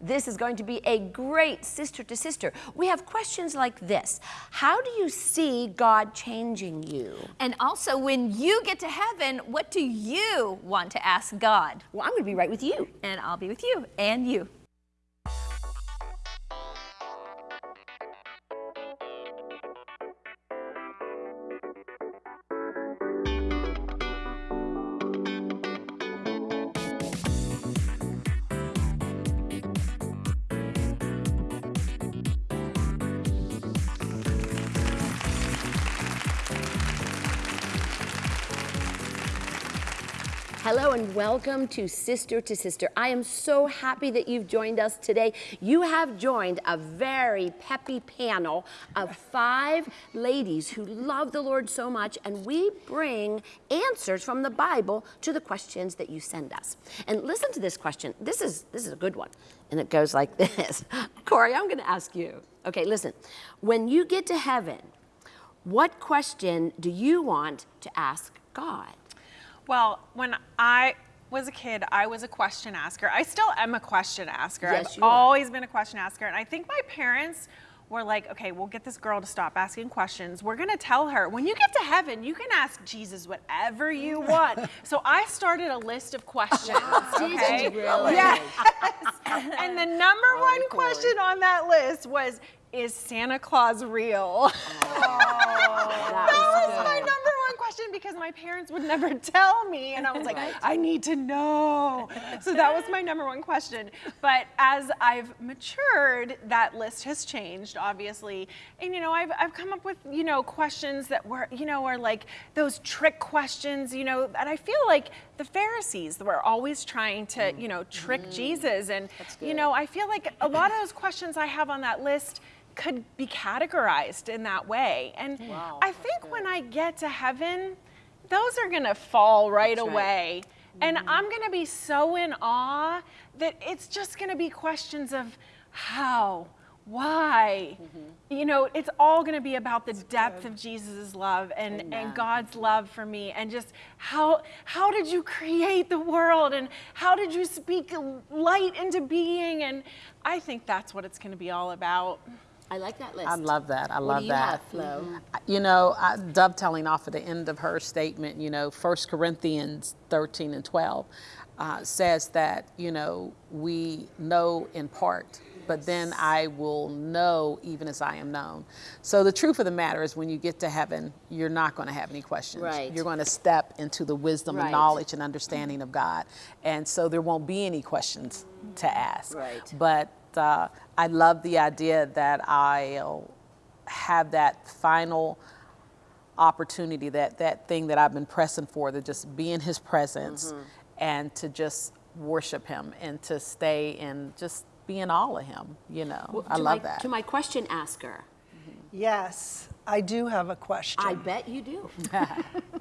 This is going to be a great sister to sister. We have questions like this How do you see God changing you? And also, when you get to heaven, what do you want to ask God? Well, I'm going to be right with you. And I'll be with you and you. Welcome to Sister to Sister. I am so happy that you've joined us today. You have joined a very peppy panel of five ladies who love the Lord so much, and we bring answers from the Bible to the questions that you send us. And listen to this question. This is this is a good one, and it goes like this. Corey, I'm going to ask you. Okay, listen. When you get to heaven, what question do you want to ask God? Well, when I was a kid, I was a question asker. I still am a question asker. Yes, I've you are. always been a question asker. And I think my parents were like, okay, we'll get this girl to stop asking questions. We're going to tell her, when you get to heaven, you can ask Jesus whatever you want. so I started a list of questions. Okay? really? Yes. and the number oh, one question on that list was, is Santa Claus real? That that was was my number one question because my parents would never tell me and I was like I need to know. So that was my number one question. But as I've matured, that list has changed obviously. And you know, I've I've come up with, you know, questions that were, you know, are like those trick questions, you know, and I feel like the Pharisees were always trying to, mm. you know, trick mm. Jesus and you know, I feel like a lot of those questions I have on that list could be categorized in that way. And I think when I get to heaven, those are going to fall right That's right. away. And mm-hmm. I'm going to be so in awe that it's just going to be questions of how, why. Mm-hmm. You know, it's all going to be about the depth of Jesus' love and, Amen. and God's love for me and just how how did you create the world and how did you speak light into being and I think that's what it's going to be all about. I like that list. I love that. I What love do you that. have? You know, I, dovetailing off of the end of her statement, you know, 1 Corinthians 13 and 12 uh, says that, you know, we know in part, but then I will know even as I am known. So the truth of the matter is when you get to heaven, you're not going to have any questions. Right. You're going to step into the wisdom Right. and knowledge and understanding of God. And so there won't be any questions to ask. Right. But uh, I love the idea that I'll have that final opportunity, that, that thing that I've been pressing for, to just be in his presence and to just worship him and to stay and just be in all of him, you know. I love my, that. To my question asker, Yes, I do have a question. I bet you do.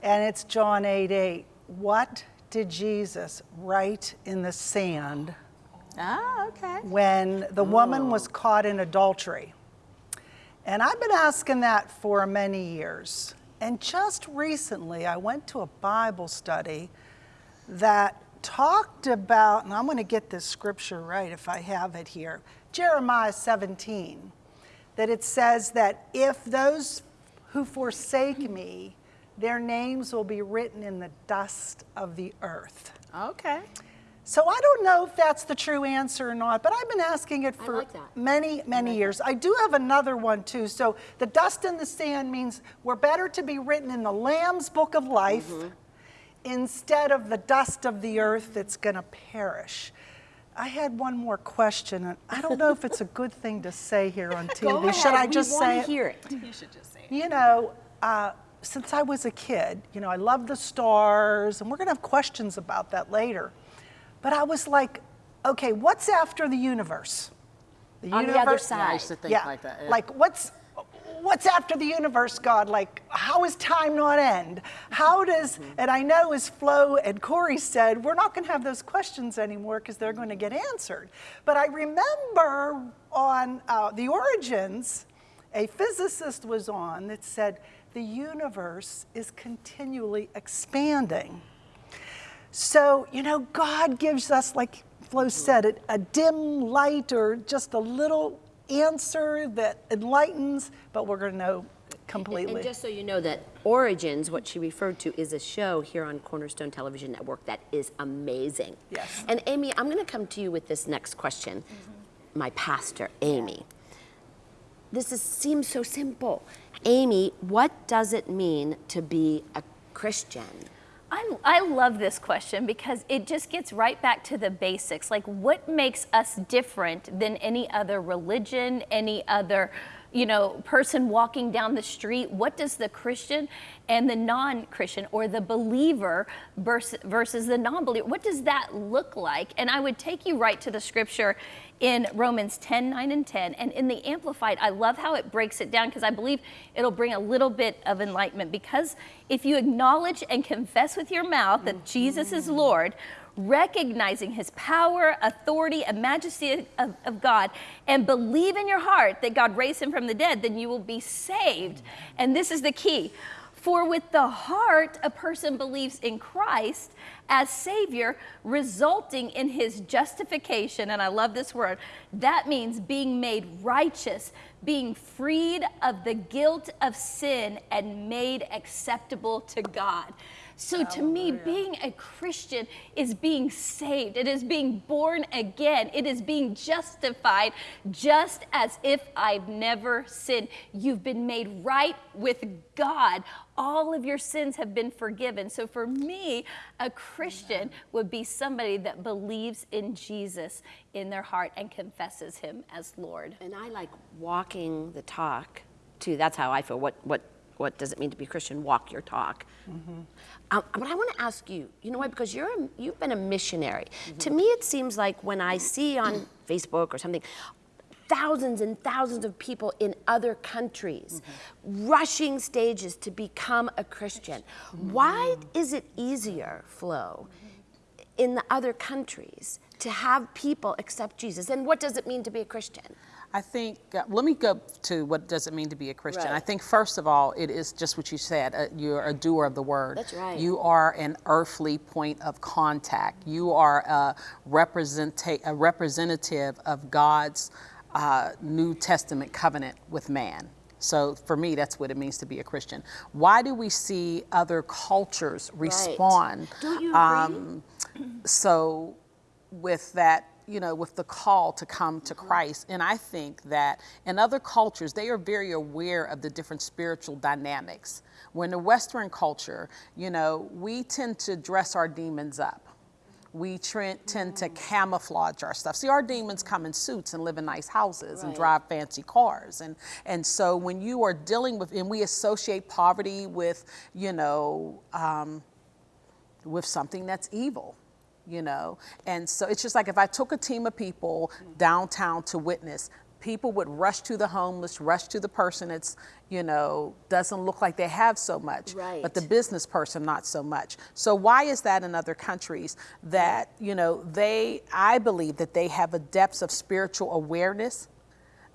And it's John 8 8. What did Jesus write in the sand ah, okay. when the woman was caught in adultery? And I've been asking that for many years. And just recently, I went to a Bible study that talked about, and I'm going to get this scripture right if I have it here Jeremiah 17, that it says that if those who forsake me, their names will be written in the dust of the earth. Okay. So I don't know if that's the true answer or not, but I've been asking it for like that. many, many years. I do have another one too. So the dust in the sand means we're better to be written in the Lamb's book of life Mm-hmm. instead of the dust of the earth that's going to perish. I had one more question, and I don't know if it's a good thing to say here on TV. Go Should I just we say want it? to hear it. You should just say it. You know, uh, since I was a kid, you know, I love the stars, and we're going to have questions about that later. But I was like, okay, what's after the universe? The On the other universe- side. I used to think yeah, like that. yeah. like what's what's after the universe, God? Like, how is time not end? How does? Mm-hmm. And I know, as Flo and Corey said, we're not going to have those questions anymore because they're going to get answered. But I remember on uh, the origins, a physicist was on that said the universe is continually expanding. So, you know, God gives us like Flo said, it, a dim light or just a little answer that enlightens, but we're going to know completely. And just so you know that Origins, what she referred to, is a show here on Cornerstone Television Network that is amazing. Yes. And Amy, I'm going to come to you with this next question. Mm-hmm. My pastor, Amy. This is, seems so simple. Amy, what does it mean to be a Christian? I, I love this question because it just gets right back to the basics. Like, what makes us different than any other religion, any other you know, person walking down the street? What does the Christian and the non-Christian or the believer versus, versus the non-believer, what does that look like? And I would take you right to the scripture in Romans 10, 9, and 10. And in the Amplified, I love how it breaks it down because I believe it'll bring a little bit of enlightenment. Because if you acknowledge and confess with your mouth that Jesus is mm-hmm. Lord, recognizing his power, authority, and majesty of, of, God, and believe in your heart that God raised him from the dead, then you will be saved. And this is the key. For with the heart, a person believes in Christ as Savior, resulting in his justification. And I love this word. That means being made righteous, being freed of the guilt of sin, and made acceptable to God. So to me, being a Christian is being saved. It is being born again. It is being justified just as if I've never sinned. You've been made right with God. All of your sins have been forgiven. So for me, a Christian would be somebody that believes in Jesus in their heart and confesses him as Lord. And I like walking the talk too. That's how I feel. What what what does it mean to be a Christian? Walk your talk. Mm-hmm. Um, but I want to ask you, you know why? Because you're a, you've been a missionary. Mm-hmm. To me, it seems like when I see on Facebook or something, thousands and thousands of people in other countries mm-hmm. rushing stages to become a Christian. Mm-hmm. Why is it easier, Flo, in the other countries to have people accept Jesus? And what does it mean to be a Christian? I think, uh, let me go to what does it mean to be a Christian. Right. I think, first of all, it is just what you said. Uh, you're a doer of the word. That's right. You are an earthly point of contact. You are a, representa- a representative of God's uh, New Testament covenant with man. So for me, that's what it means to be a Christian. Why do we see other cultures respond? Right. Do you agree? Um, so with that you know, with the call to come to Christ. And I think that in other cultures, they are very aware of the different spiritual dynamics. When the Western culture, you know, we tend to dress our demons up. We tend to camouflage our stuff. See, our demons come in suits and live in nice houses right. and drive fancy cars. And, and so when you are dealing with, and we associate poverty with, you know, um, with something that's evil you know? And so it's just like if I took a team of people downtown to witness, people would rush to the homeless, rush to the person that's, you know, doesn't look like they have so much. Right. But the business person, not so much. So why is that in other countries that, you know, they, I believe that they have a depth of spiritual awareness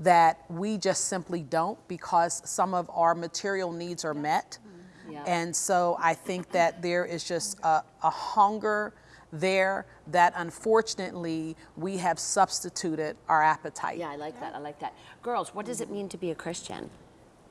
that we just simply don't because some of our material needs are met. Mm-hmm. Yeah. And so I think that there is just a, a hunger there that unfortunately we have substituted our appetite. Yeah, I like that. I like that. Girls, what does it mean to be a Christian?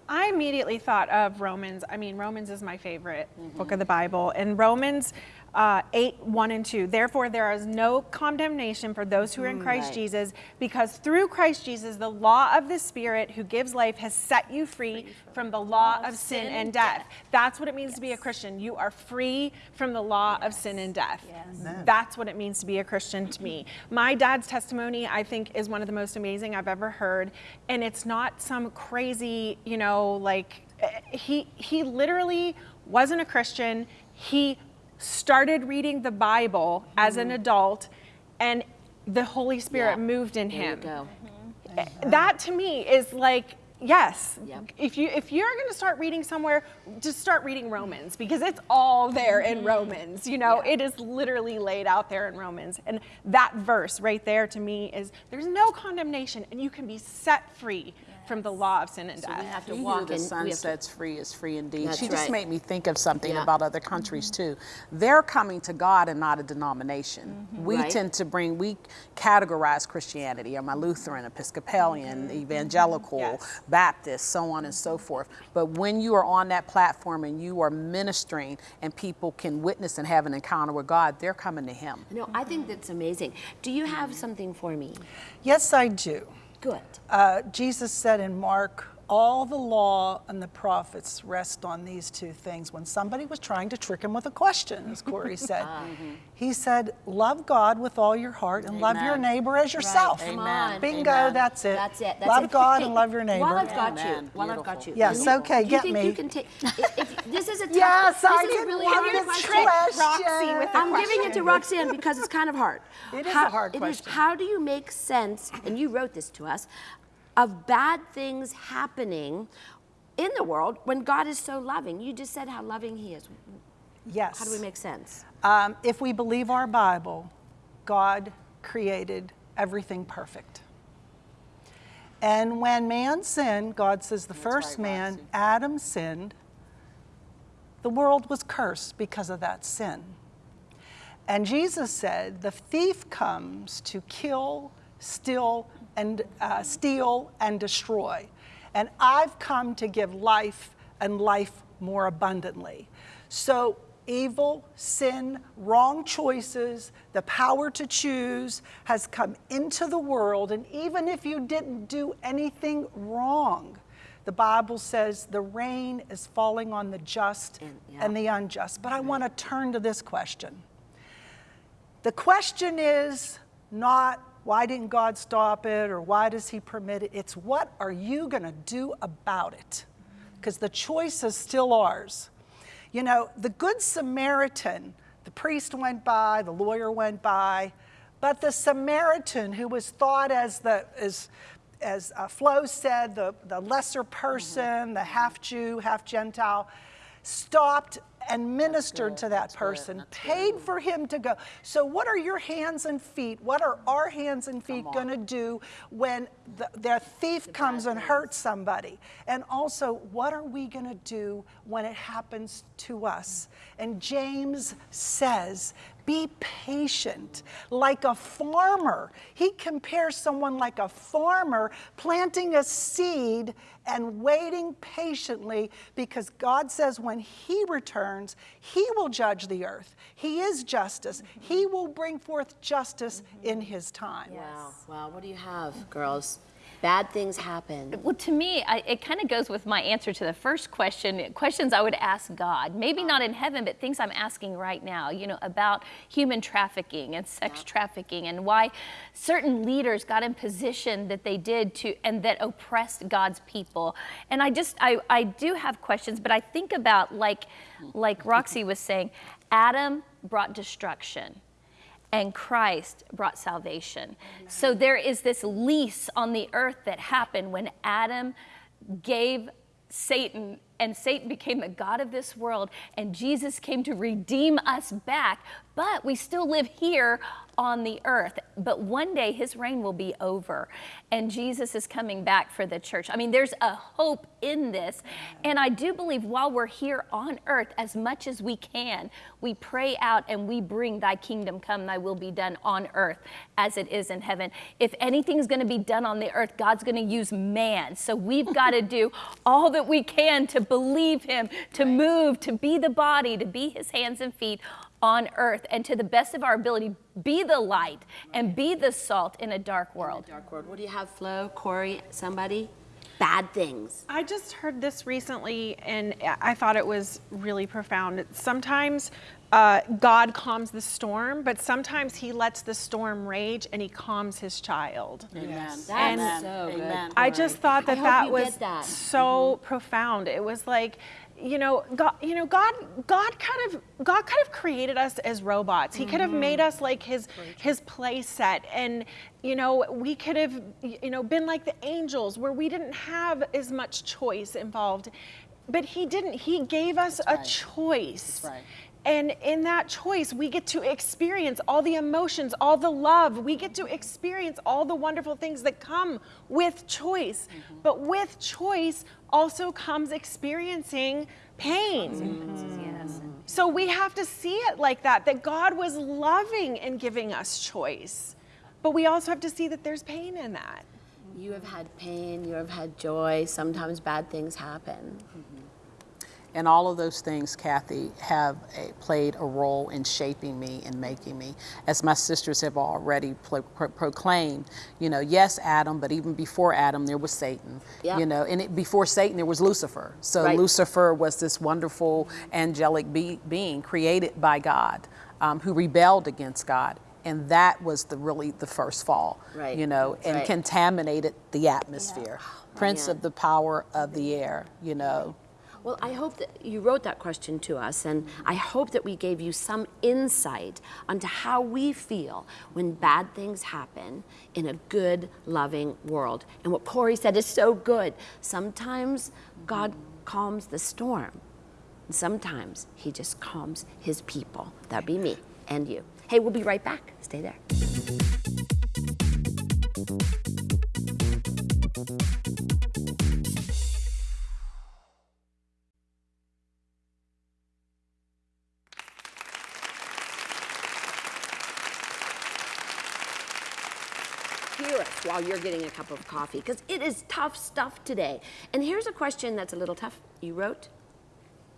I immediately thought of Romans. I mean, Romans is my favorite mm-hmm. book of the Bible. And Romans uh, 8, 1 and 2. Therefore, there is no condemnation for those who are in mm, Christ right. Jesus, because through Christ Jesus, the law of the Spirit who gives life has set you free, free from, from the law of sin, sin and death. death. That's what it means yes. to be a Christian. You are free from the law yes. of sin and death. Yes. That's what it means to be a Christian to me. My dad's testimony, I think, is one of the most amazing I've ever heard. And it's not some crazy, you know, like, eh, he, he literally wasn't a Christian. He started reading the Bible mm-hmm. as an mm-hmm. adult, and the Holy Spirit yeah. moved in there him. Mm-hmm. That to me is like yes yep. if you if you're going to start reading somewhere just start reading romans because it's all there in mm-hmm. romans you know yeah. it is literally laid out there in romans and that verse right there to me is there's no condemnation and you can be set free from the law of sin and So death. we have to He who walk the in. sun we to- sets free is free indeed. That's she just right. made me think of something Yeah. about other countries mm-hmm. too. They're coming to God and not a denomination. Mm-hmm. We Right. tend to bring, we categorize Christianity. Am I Lutheran, Episcopalian, mm-hmm. Evangelical, Yes. Baptist, so on and so forth. But when you are on that platform and you are ministering and people can witness and have an encounter with God, they're coming to Him. No, I think that's amazing. Do you have something for me? Yes, I do. Good. Uh, Jesus said in Mark, all the law and the prophets rest on these two things. When somebody was trying to trick him with a question, as Corey said, ah, mm-hmm. he said, Love God with all your heart and love your neighbor as yourself. Come Amen. Bingo, Amen. that's it. That's it. That's love it. God Hey, and love your neighbor. While I've got Amen. you, while I've got you. Yes, you- okay, do get think me. You can take. If, if, this is a tough. Yes, this I is a really hard to question. trick Roxy with the I'm giving it to Roxanne because it's kind of hard. It is a How- hard it is- question. how do you make sense, and you wrote this to us, of bad things happening in the world when God is so loving? You just said how loving He is. Yes. How do we make sense? Um, if we believe our Bible, God created everything perfect. And when man sinned, God says the first right, man. Adam, sinned. The world was cursed because of that sin. And Jesus said, The thief comes to kill, steal, and uh, steal and destroy. And I've come to give life and life more abundantly. So evil, sin, wrong choices, the power to choose has come into the world. And even if you didn't do anything wrong, the Bible says the rain is falling on the just And- yeah. and the unjust. But I want to turn to this question. The question is not why didn't God stop it or why does He permit it? It's what are you going to do about it? Because the choice is still ours. You know, the Good Samaritan, the priest went by, the lawyer went by, but the Samaritan, who was thought as the as as uh, Flo said, the, the lesser person, the half Jew, half Gentile, stopped and ministered to that person, paid for him to go. So, what are your hands and feet? What are our hands and feet going to do when the, their thief comes and hurts somebody? And also, what are we going to do when it happens to us? And James says, be patient like a farmer. He compares someone like a farmer planting a seed and waiting patiently because God says when He returns, He will judge the earth. He is justice. He will bring forth justice in His time. Wow. Wow. What do you have, girls? Bad things happen. Well, to me, I, it kind of goes with my answer to the first question. Questions I would ask God, maybe not in heaven, but things I'm asking right now. You know, about human trafficking and sex trafficking, and why certain leaders got in position that they did to, and that oppressed God's people. And I just, I, I do have questions, but I think about like, like Roxy was saying, Adam brought destruction and Christ brought salvation. So there is this lease on the earth that happened when Adam gave Satan, and Satan became the God of this world, and Jesus came to redeem us back. But we still live here on the earth. But one day his reign will be over, and Jesus is coming back for the church. I mean, there's a hope in this. And I do believe while we're here on earth, as much as we can, we pray out and we bring thy kingdom come, thy will be done on earth as it is in heaven. If anything's going to be done on the earth, God's going to use man. So we've got to do all that we can to believe him, to move, to be the body, to be his hands and feet on earth, and to the best of our ability, be the light and be the salt in a dark world. Dark world. What do you have, Flo, Corey, somebody? Bad things. I just heard this recently and I thought it was really profound. Sometimes uh, God calms the storm, but sometimes he lets the storm rage and he calms his child. Amen. That's Amen. so good. Amen. I just thought that hope that was that. so profound. It was like, you know, God, you know, God, God kind of, God kind of created us as robots. He could have made us like His His play set, and you know, we could have, you know, been like the angels, where we didn't have as much choice involved. But He didn't. He gave us a right. choice. right. And in that choice, we get to experience all the emotions, all the love. We get to experience all the wonderful things that come with choice. Mm-hmm. But with choice also comes experiencing pain. Yes. So we have to see it like that that God was loving in giving us choice. But we also have to see that there's pain in that. You have had pain, you have had joy, sometimes bad things happen. And all of those things, Kathy, have a, played a role in shaping me and making me. As my sisters have already pro- pro- proclaimed, you know, yes, Adam, but even before Adam, there was Satan. Yeah. You know, and it, before Satan, there was Lucifer. So Right. Lucifer was this wonderful angelic be- being created by God um, who rebelled against God. And that was the really the first fall, Right. you know, and Right. contaminated the atmosphere. Prince man. of the power of the air, you know. Well, I hope that you wrote that question to us, and I hope that we gave you some insight onto how we feel when bad things happen in a good, loving world. And what Corey said is so good. Sometimes God calms the storm, sometimes He just calms His people. That'd be me and you. Hey, we'll be right back. Stay there. You're getting a cup of coffee because it is tough stuff today. And here's a question that's a little tough. You wrote,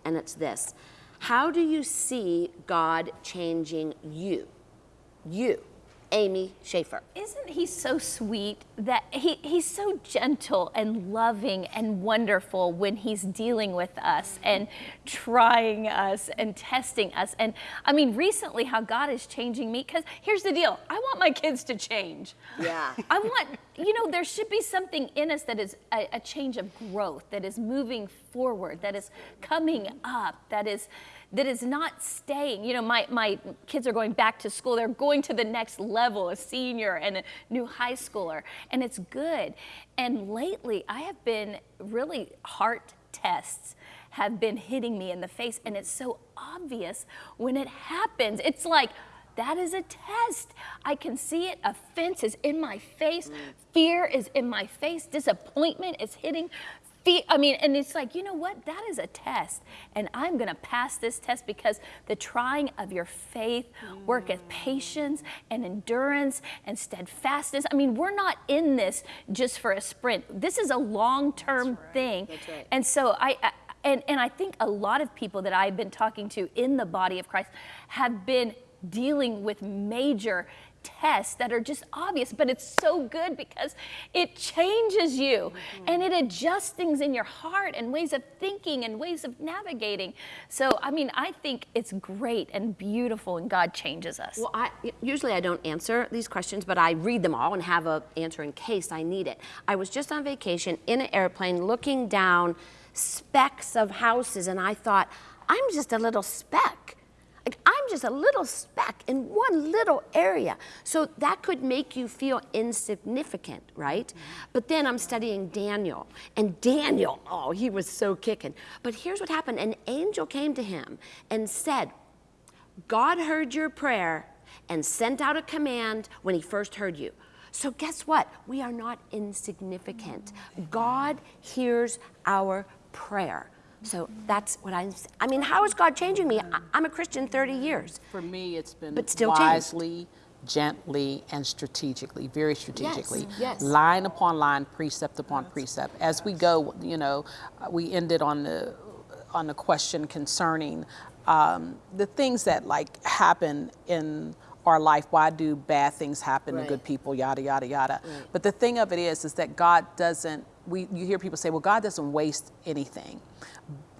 and it's this How do you see God changing you? You, Amy Schaefer. Isn't he so sweet that he, he's so gentle and loving and wonderful when he's dealing with us and trying us and testing us? And I mean, recently, how God is changing me, because here's the deal I want my kids to change. Yeah. I want, you know, there should be something in us that is a, a change of growth, that is moving forward, that is coming up, that is that is not staying. You know, my, my kids are going back to school. They're going to the next level, a senior and a new high schooler, and it's good. And lately, I have been really heart tests have been hitting me in the face, and it's so obvious when it happens. It's like, that is a test. I can see it. Offense is in my face. Mm. Fear is in my face. Disappointment is hitting. I mean, and it's like, you know what? That is a test. And I'm going to pass this test because the trying of your faith worketh mm. patience and endurance and steadfastness. I mean, we're not in this just for a sprint. This is a long term thing. Right. And so I, I and, and I think a lot of people that I've been talking to in the body of Christ have been dealing with major tests that are just obvious, but it's so good because it changes you mm-hmm. and it adjusts things in your heart and ways of thinking and ways of navigating. So, I mean, I think it's great and beautiful and God changes us. Well, I usually I don't answer these questions, but I read them all and have a answer in case I need it. I was just on vacation in an airplane looking down specks of houses and I thought, I'm just a little speck. Like I'm just a little speck in one little area. So that could make you feel insignificant, right? Mm-hmm. But then I'm studying Daniel, and Daniel, oh, he was so kicking. But here's what happened an angel came to him and said, God heard your prayer and sent out a command when he first heard you. So, guess what? We are not insignificant. Mm-hmm. God hears our prayer. So, that's what I'm I mean, how is God changing me? I- I'm a Christian 30 years. For me, it's been But still changed. wisely, gently, and strategically, very strategically. yes. yes. Line upon line, precept upon precept. As we go, you know, we ended on the on the question concerning um, the things that like happen in our life. Why do bad things happen Right. to good people? Yada yada yada. But the thing of it is, is that God doesn't. We you hear people say, well, God doesn't waste anything.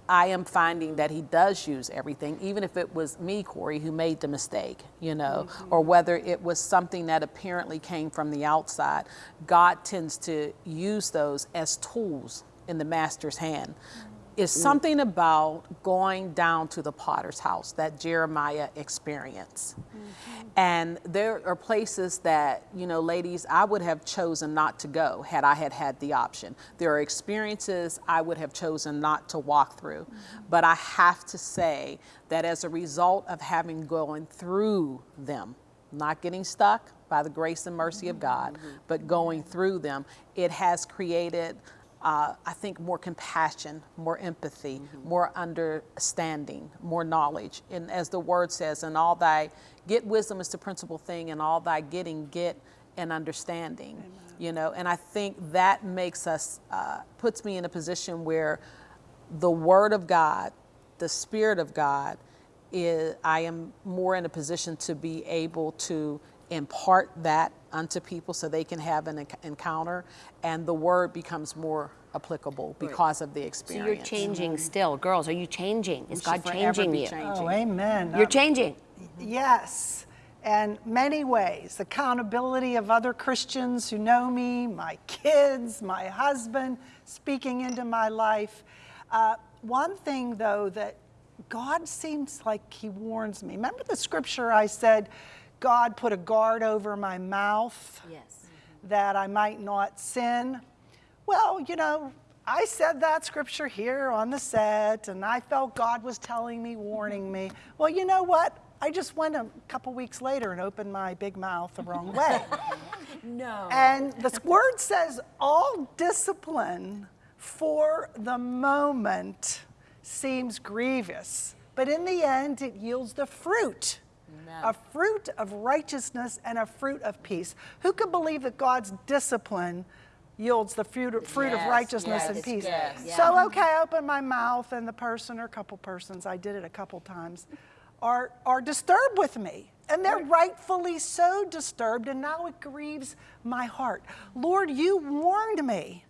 I am finding that he does use everything, even if it was me, Corey, who made the mistake, you know, mm-hmm. or whether it was something that apparently came from the outside. God tends to use those as tools in the master's hand mm-hmm. Is mm. something about going down to the potter's house that Jeremiah experienced. Mm-hmm. And there are places that, you know, ladies, I would have chosen not to go had I had had the option. There are experiences I would have chosen not to walk through. Mm-hmm. But I have to say that as a result of having gone through them, not getting stuck by the grace and mercy of mm-hmm. God, but going through them, it has created uh, I think more compassion, more empathy, more understanding, more knowledge. And as the word says, and all thy get wisdom is the principal thing, and all thy getting get an understanding. You know, and I think that makes us uh, puts me in a position where the word of God, the spirit of God, is I am more in a position to be able to impart that unto people so they can have an encounter and the word becomes more applicable because of the experience. So you're changing still. Girls, are you changing? Is should God changing you? changing. Oh, amen. You're changing. Yes, and many ways. Accountability of other Christians who know me, my kids, my husband, speaking into my life. Uh, one thing, though, that God seems like He warns me. Remember the scripture I said, God put a guard over my mouth Yes. that I might not sin? Well, you know, I said that scripture here on the set, and I felt God was telling me, warning me. Well, you know what? I just went a couple weeks later and opened my big mouth the wrong way. No. and the word says, all discipline for the moment seems grievous, but in the end, it yields the fruit. A fruit of righteousness and a fruit of peace. Who could believe that God's discipline yields the fruit, fruit of righteousness yes, and peace? yes. So, okay, I open my mouth, and the person or a couple persons, I did it a couple times, are, are disturbed with me. And they're rightfully so disturbed, and now it grieves my heart. Lord, you warned me.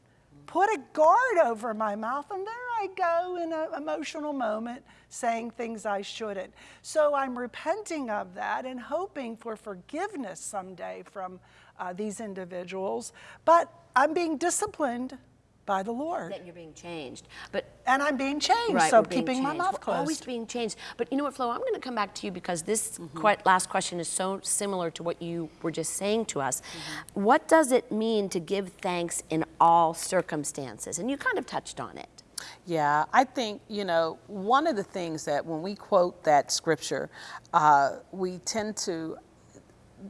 Put a guard over my mouth, and there I go in an emotional moment saying things I shouldn't. So I'm repenting of that and hoping for forgiveness someday from uh, these individuals. But I'm being disciplined by the Lord, That you're being changed. But and I'm being changed. Right, so keeping my changed. mouth We're closed. always being changed. But you know what, Flo? I'm going to come back to you because this Mm-hmm. que- last question is so similar to what you were just saying to us. Mm-hmm. What does it mean to give thanks in all circumstances? And you kind of touched on it. Yeah, I think, you know, one of the things that when we quote that scripture, uh, we tend to,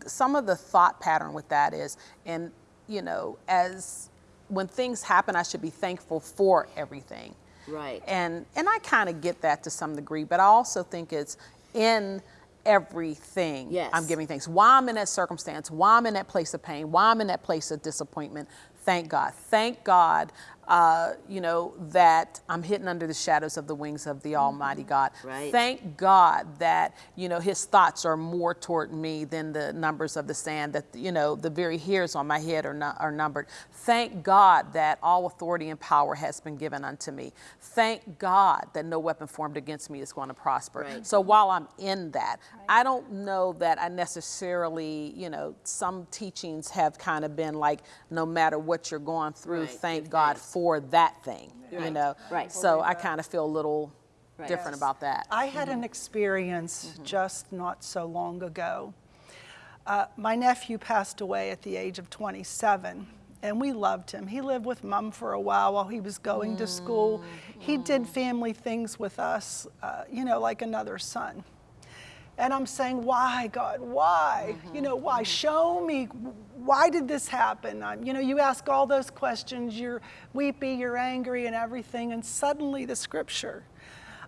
some of the thought pattern with that is, and, you know, as when things happen, I should be thankful for everything. Right. And, and I kind of get that to some degree, but I also think it's in everything Yes. I'm giving thanks. Why I'm in that circumstance, why I'm in that place of pain, why I'm in that place of disappointment, thank God. Thank God, uh, you know, that I'm hidden under the shadows of the wings of the Almighty God. Right. Thank God that, you know, His thoughts are more toward me than the numbers of the sand, that, you know, the very hairs on my head are, nu- are numbered. Thank God that all authority and power has been given unto me. Thank God that no weapon formed against me is going to prosper. Right. So while I'm in that, I don't know that I necessarily, you know, some teachings have kind of been like, no matter what you're going through, Right, thank God thanks. For that thing, you know? right. So I kind of feel a little Right. different about that. I had an experience just not so long ago. Uh, my nephew passed away at the age of 27, and we loved him. He lived with mom for a while while he was going to school. He did family things with us, uh, you know, like another son. And I'm saying, why, God? Why? You know, why? Show me. Why did this happen? Um, you know, you ask all those questions. You're weepy, you're angry, and everything. And suddenly the scripture.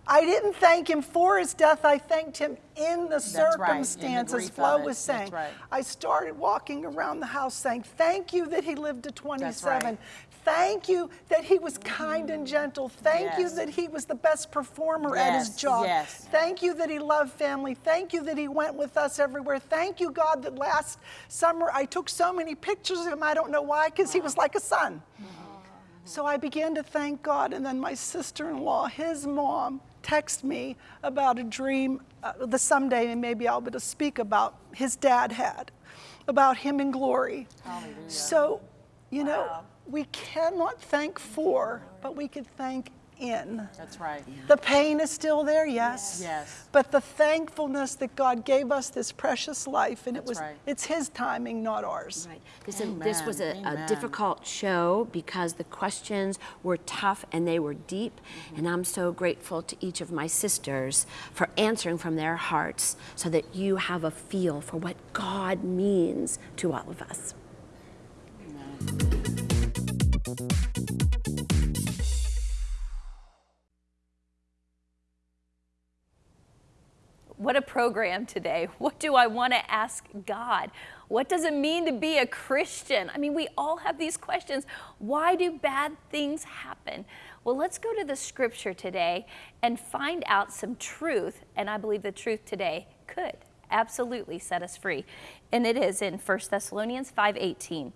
I didn't thank him for his death. I thanked him in the right, in the circumstances. Flo was saying. right. I started walking around the house saying, Thank you that he lived to 27. Thank you that he was kind and gentle. Thank you that he was the best performer at his job. yes. Thank you that he loved family. Thank you that he went with us everywhere. Thank you, God, that last summer I took so many pictures of him. I don't know why, because he was like a son. So I began to thank God, and then my sister in law, his mom, texted me about a dream uh, the someday, and maybe I'll be able to speak about his dad had, about him in glory. So, you know, we cannot thank for, but we can thank in. That's right. The pain is still there, yes. Yes. But the thankfulness that God gave us this precious life, and it was right. it's His timing, not ours. Right. This, this was a, a difficult show because the questions were tough and they were deep. Mm-hmm. And I'm so grateful to each of my sisters for answering from their hearts so that you have a feel for what God means to all of us. What a program today. What do I want to ask God? What does it mean to be a Christian? I mean, we all have these questions. Why do bad things happen? Well, let's go to the scripture today and find out some truth. And I believe the truth today could absolutely set us free. And it is in 1 Thessalonians 5:18.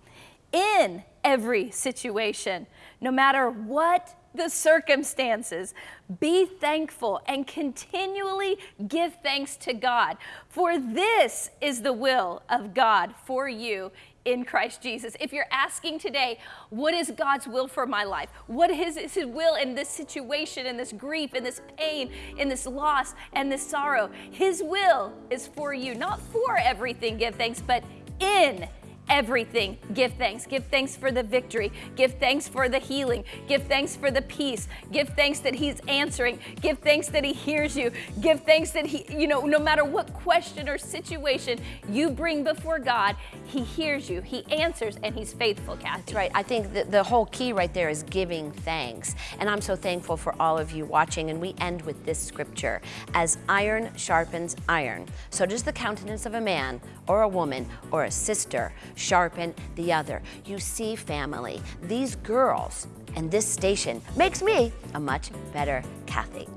In every situation, no matter what the circumstances, be thankful and continually give thanks to God. For this is the will of God for you in Christ Jesus. If you're asking today, what is God's will for my life? What is His will in this situation, in this grief, in this pain, in this loss, and this sorrow? His will is for you, not for everything, give thanks, but in everything. Give thanks. Give thanks for the victory. Give thanks for the healing. Give thanks for the peace. Give thanks that he's answering. Give thanks that he hears you. Give thanks that he you know no matter what question or situation you bring before god he hears you. He answers and he's faithful kathy. That's right. I think the whole key right there is giving thanks. And I'm so thankful for all of you watching. And we end with this scripture. As iron sharpens iron, so does the countenance of a man or a woman or a sister sharpen the other. You see, family, these girls and this station makes me a much better Kathy.